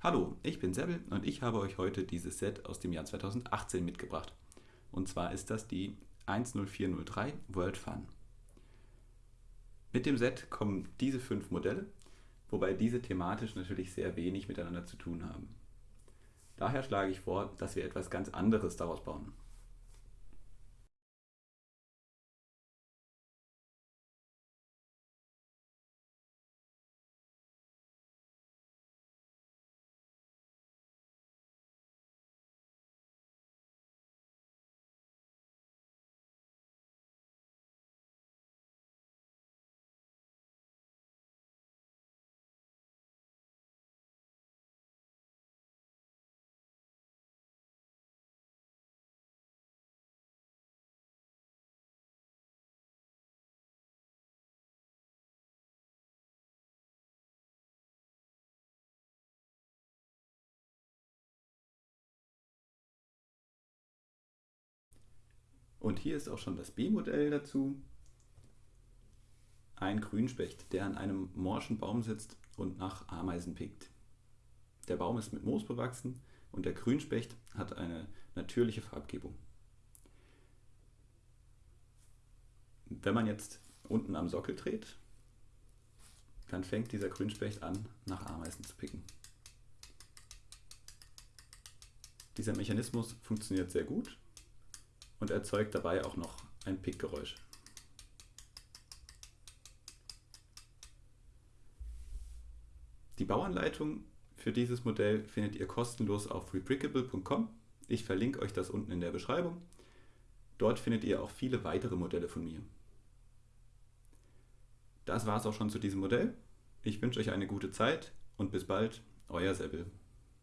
Hallo, ich bin Sebbel und ich habe euch heute dieses Set aus dem Jahr 2018 mitgebracht. Und zwar ist das die 10403 World Fun. Mit dem Set kommen diese fünf Modelle, wobei diese thematisch natürlich sehr wenig miteinander zu tun haben. Daher schlage ich vor, dass wir etwas ganz anderes daraus bauen. Und hier ist auch schon das B-Modell dazu. Ein Grünspecht, der an einem morschen Baum sitzt und nach Ameisen pickt. Der Baum ist mit Moos bewachsen und der Grünspecht hat eine natürliche Farbgebung. Wenn man jetzt unten am Sockel dreht, dann fängt dieser Grünspecht an, nach Ameisen zu picken. Dieser Mechanismus funktioniert sehr gut und erzeugt dabei auch noch ein Pickgeräusch. Die Bauanleitung für dieses Modell findet ihr kostenlos auf rebrickable.com. Ich verlinke euch das unten in der Beschreibung. Dort findet ihr auch viele weitere Modelle von mir. Das war es auch schon zu diesem Modell. Ich wünsche euch eine gute Zeit und bis bald, euer Sebel.